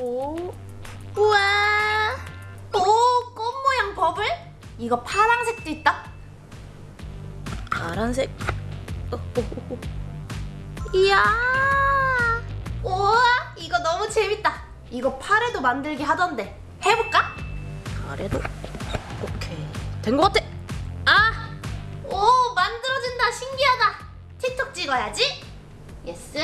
오. 우와. 오, 꽃 모양 버블? 이거 파란색도 있다. 파란색. 어, 어, 어, 어. 이야. 우와, 이거 너무 재밌다. 이거 팔에도 만들기 하던데. 해볼까? 팔에도. 오케이. 된 것 같아. 아! 오, 만들어진다. 신기하다. 틱톡 찍어야지. Yes.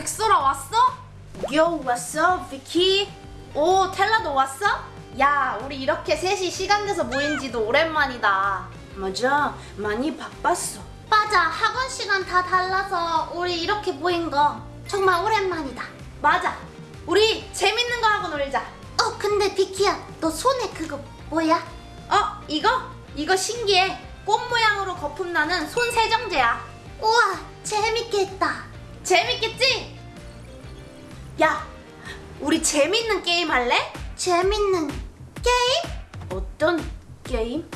백설아 왔어? Yo, 왔어, 비키? 오, 스텔라도 왔어? 야, 우리 이렇게 셋이 시간 내서 모인 지도 오랜만이다. 맞아, 많이 바빴어. 맞아, 학원 시간 다 달라서 우리 이렇게 모인 거 정말 오랜만이다. 맞아, 우리 재밌는 거 하고 놀자. 어, 근데 비키야, 너 손에 그거 뭐야? 어, 이거? 이거 신기해. 꽃 모양으로 거품 나는 손 세정제야. 우와, 재밌겠다. 재밌겠지? 야, 우리 재밌는 게임 할래? 재밌는 게임? 어떤 게임?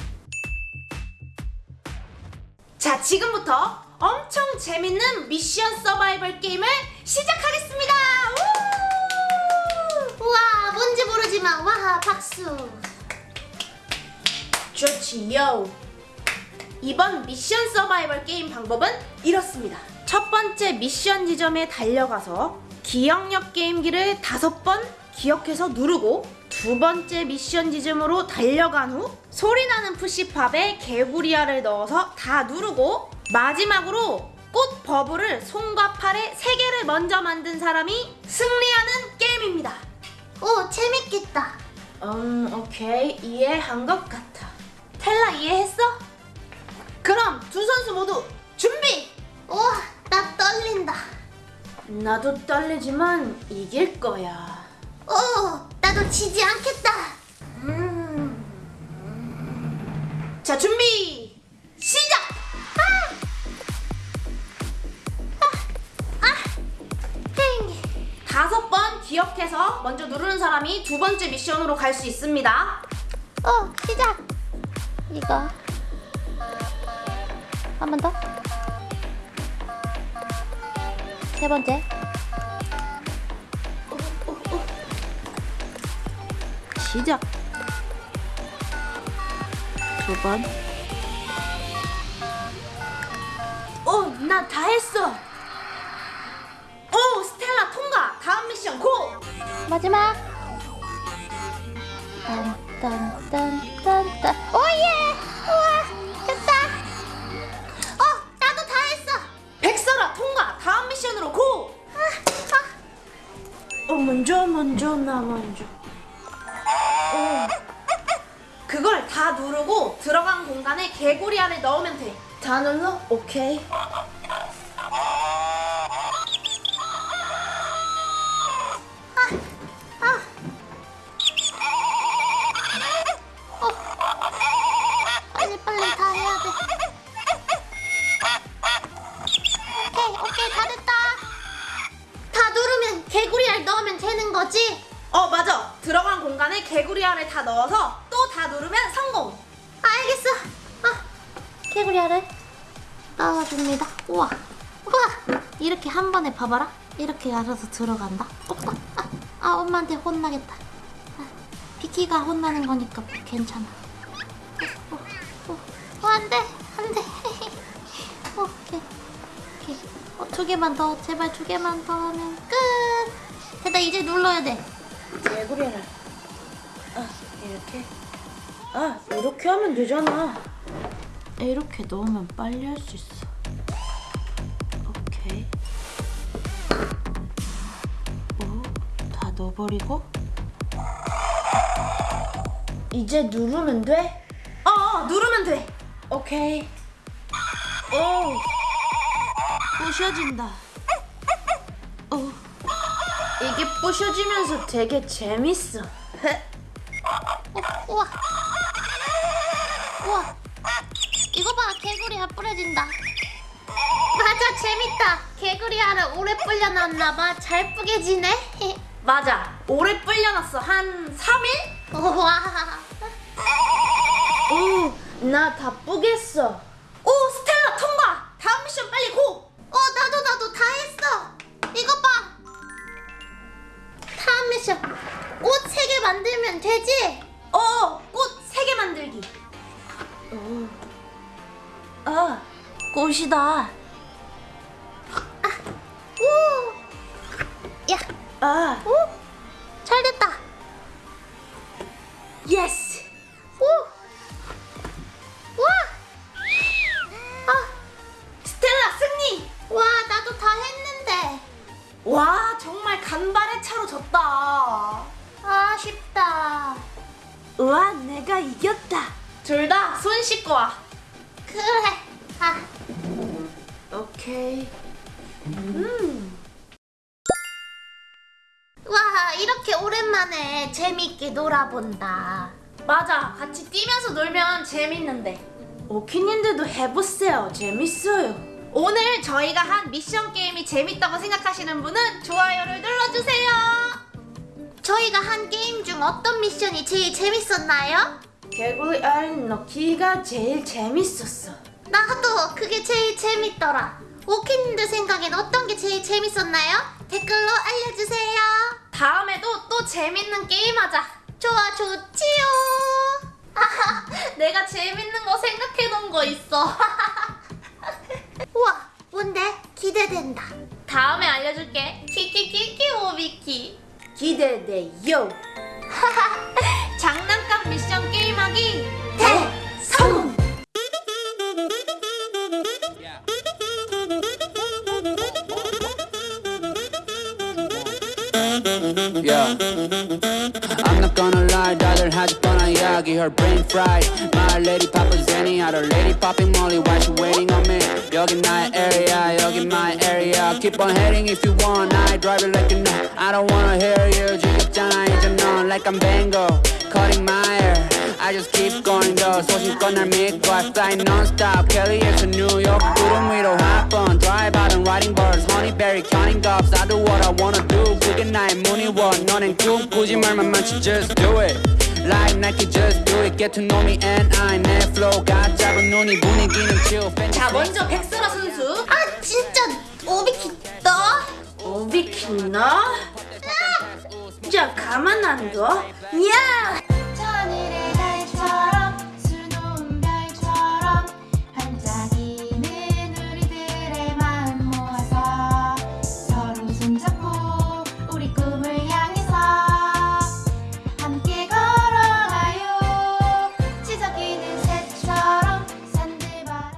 자, 지금부터 엄청 재밌는 미션 서바이벌 게임을 시작하겠습니다. 우! 우와, 뭔지 모르지만 와, 박수. 좋지요. 이번 미션 서바이벌 게임 방법은 이렇습니다. 첫 번째 미션 지점에 달려가서 기억력 게임기를 다섯 번 기억해서 누르고 두 번째 미션 지점으로 달려간 후 소리나는 푸시팝에 개구리알을 넣어서 다 누르고 마지막으로 꽃 버블을 손과 팔에 세 개를 먼저 만든 사람이 승리하는 게임입니다. 오 재밌겠다. 음 오케이 이해한 것 같아. 텔라 이해했어? 그럼 두 선수 모두 준비! 우와, 나 떨린다. 나도 떨리지만 이길 거야. 오, 나도 지지 않겠다. 음. 자, 준비! 시작! 아! 아! 아! 땡! 다섯 번 기억해서 먼저 누르는 사람이 두 번째 미션으로 갈 수 있습니다. 어, 시작! 이거. 한 번 더. 세 번째. 시작. 두 번. 오, 나 다 했어. 오, 스텔라 통과. 다음 미션 고. 마지막. 먼저 먼저 나 먼저. 어. 그걸 다 누르고 들어간 공간에 개구리 알을 넣으면 돼. 다 눌러? 오케이. 개구리 알을 다 넣어서 또 다 누르면 성공. 알겠어. 아 개구리 알을 넣어줍니다. 우와 우와 이렇게 한 번에 봐봐라. 이렇게 알아서 들어간다. 오빠 아, 아 엄마한테 혼나겠다. 아, 비키가 혼나는 거니까 괜찮아. 어, 어, 어, 안 돼, 안 돼. 어, 오케이, 오케이. 어, 두 개만 더, 제발 두 개만 더 하면 끝. 됐다, 이제 눌러야 돼. 개구리를. 아, 이렇게. 아, 이렇게 하면 되잖아. 이렇게 넣으면 빨리 할 수 있어. 오케이. 오, 다 넣어버리고. 이제 누르면 돼? 어, 어 누르면 돼. 오케이. 오, 부셔진다. 오, 이게 부셔지면서 되게 재밌어. 우와. 우와. 이거 봐 개구리야 뿌려진다. 맞아 재밌다. 개구리알을 오래 불려놨나봐. 잘 뿌게 지네. 맞아. 오래 불려놨어. 한 3일? 우와. 오나다 뿌겠어. 오 스텔라 통과! 다음 미션 빨리 고! 어 나도 나도 다 했어. 이거 봐. 다음 미션. 꽃 세 개 만들면 되지? 어, 꽃 세 개 만들기. 오. 아, 꽃이다. 아, 오. 야, 아, 오, 잘 됐다. Yes. 오, 와, 아, 스텔라 승리. 와, 나도 다 했는데. 와, 정말 간발의 차로 졌다. 아쉽다. 우와, 내가 이겼다. 둘 다 손 씻고 와. 그래. 아. 오케이. 음. 와, 이렇게 오랜만에 재밌게 놀아본다. 맞아, 같이 뛰면서 놀면 재밌는데. 오키님들도 해보세요. 재밌어요. 오늘 저희가 한 미션 게임이 재밌다고 생각하시는 분은 좋아요를 눌러주세요. 저희가 한 게임 중 어떤 미션이 제일 재밌었나요? 개구리 알 넣기가 제일 재밌었어. 나도 그게 제일 재밌더라. 오키님들 생각엔 어떤 게 제일 재밌었나요? 댓글로 알려주세요. 다음에도 또 재밌는 게임 하자. 좋아, 좋지요. 내가 재밌는 거 생각해 놓은 거 있어. 우와, 뭔데? 기대된다. 다음에 알려줄게. 키키키키 오비키. 기대돼요. 장난감 미션 게임하기 대성공. Yeah. I'm not gonna lie, 다들 하지 뻔한 이야기 Her brain fried My lady papa Zenny Other lady popping Molly Why she waiting on me 여기 나의 area 여기 my area Keep on heading if you want I drive it like you know I don't wanna hear you 지겹잖아 이제 넌 Like I'm Bango Cutting my hair I just keep going though 소신껏 날 믿고 I fly non-stop Kelly에서 뉴욕 구름 위로 hop on Drive out and riding birds Honeyberry counting gobs I do what I wanna do 그게 나의 무늬원 너넨 꿈꾸지 말만 많지 Just do it Like Nike just do it Get to know me and I 내 flow가 짧은 눈이 분위기는 chill 자, 먼저 백설아 선수. 아, 진짜 오비키 너? 오비키 너? 자, 가만 안 둬. 야!